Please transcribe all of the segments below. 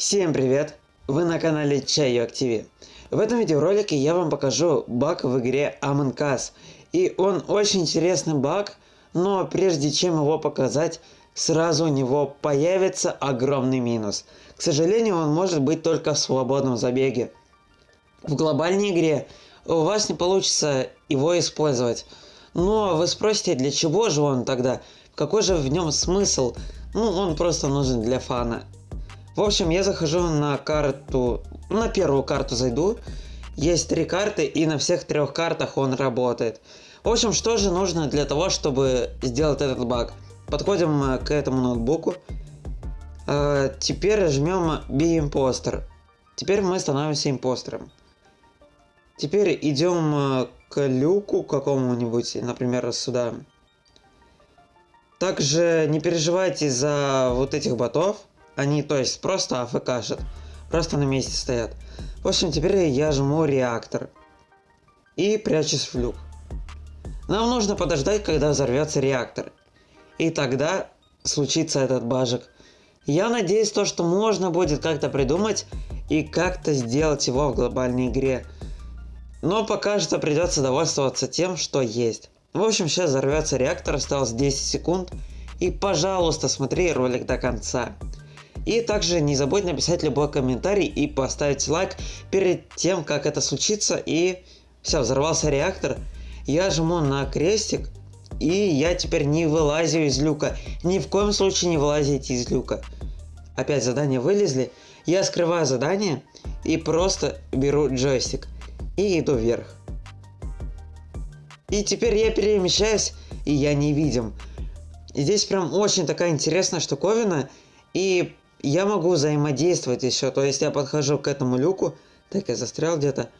Всем привет! Вы на канале Чайок ТВ. В этом видеоролике я вам покажу баг в игре Among Us. И он очень интересный баг, но прежде чем его показать, сразу у него появится огромный минус. К сожалению, он может быть только в свободном забеге. В глобальной игре у вас не получится его использовать. Но вы спросите, для чего же он тогда? Какой же в нем смысл? Ну, он просто нужен для фана. В общем, я захожу на карту, на первую карту зайду. Есть три карты, и на всех трех картах он работает. В общем, что же нужно для того, чтобы сделать этот баг? Подходим к этому ноутбуку. А, теперь жмем Be Imposter. Теперь мы становимся импостером. Теперь идем э, к люку какому-нибудь, например, сюда. Также не переживайте за вот этих ботов. Они, то есть, просто АФКшат. Просто на месте стоят. В общем, теперь я жму реактор. И прячусь в люк. Нам нужно подождать, когда взорвется реактор. И тогда случится этот бажик. Я надеюсь, то, что можно будет как-то придумать и как-то сделать его в глобальной игре. Но пока что придется довольствоваться тем, что есть. В общем, сейчас взорвется реактор, осталось 10 секунд. И, пожалуйста, смотри ролик до конца. И также не забудь написать любой комментарий и поставить лайк перед тем, как это случится. И все, взорвался реактор. Я жму на крестик. И я теперь не вылазю из люка. Ни в коем случае не вылазите из люка. Опять задания вылезли. Я скрываю задание и просто беру джойстик. И иду вверх. И теперь я перемещаюсь, и я не видим. Здесь прям очень такая интересная штуковина. И я могу взаимодействовать еще. То есть я подхожу к этому люку. Так, я застрял где-то.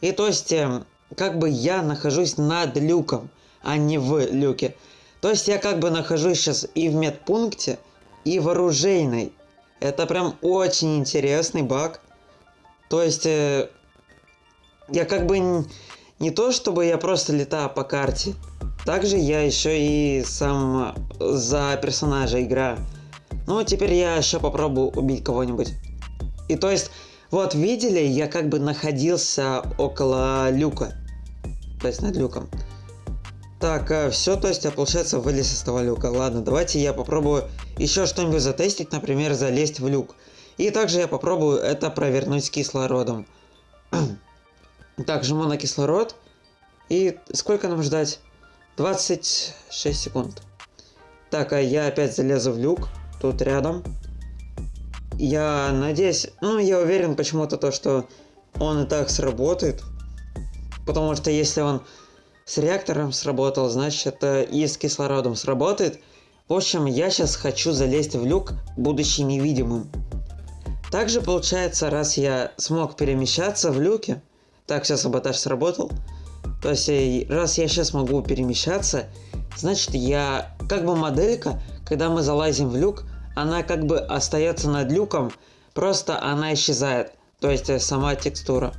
И то есть, эм, как бы я нахожусь над люком, а не в люке. То есть я как бы нахожусь сейчас и в медпункте, и в оружейной. Это прям очень интересный баг. То есть, э, я как бы не, не то, чтобы я просто летаю по карте. Также я еще и сам за персонажа играю. Ну, теперь я еще попробую убить кого-нибудь. И то есть, вот видели, я как бы находился около люка. То есть над люком. Так, э, все, то есть я, получается, вылез из того люка. Ладно, давайте я попробую еще что-нибудь затестить, например, залезть в люк. И также я попробую это провернуть с кислородом. так, жму на кислород. И сколько нам ждать? 26 секунд. Так, а я опять залезу в люк тут рядом. Я надеюсь, ну я уверен почему-то то, что он и так сработает. Потому что если он с реактором сработал, значит это и с кислородом сработает. В общем, я сейчас хочу залезть в люк, будучи невидимым. Также получается, раз я смог перемещаться в люке, так, сейчас саботаж сработал, то есть раз я сейчас могу перемещаться, значит я как бы моделька, когда мы залазим в люк, она как бы остается над люком, просто она исчезает. То есть э, сама текстура.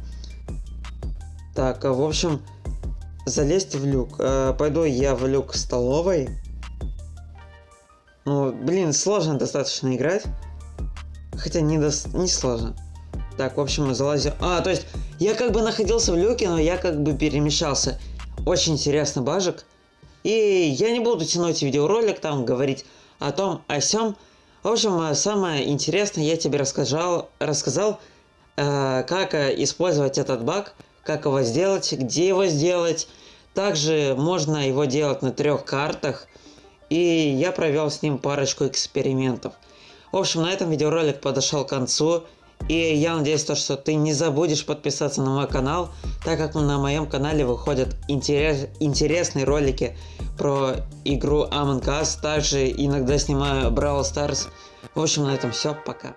Так, э, в общем, залезть в люк. Э, пойду я в люк столовой. Ну, блин, сложно достаточно играть. Хотя не, до... не сложно. Так, в общем, мы залазим. А, то есть, я как бы находился в люке, но я как бы перемещался. Очень интересный бажик. И я не буду тянуть видеоролик, там говорить о том, о сём. В общем, э, самое интересное я тебе рассказал, рассказал э, как э, использовать этот баг, как его сделать, где его сделать. Также можно его делать на трех картах. И я провел с ним парочку экспериментов. В общем, на этом видеоролик подошел к концу. И я надеюсь, то, что ты не забудешь подписаться на мой канал, так как на моем канале выходят интерес, интересные ролики про игру Among Us, также иногда снимаю Brawl Stars. В общем, на этом все, пока.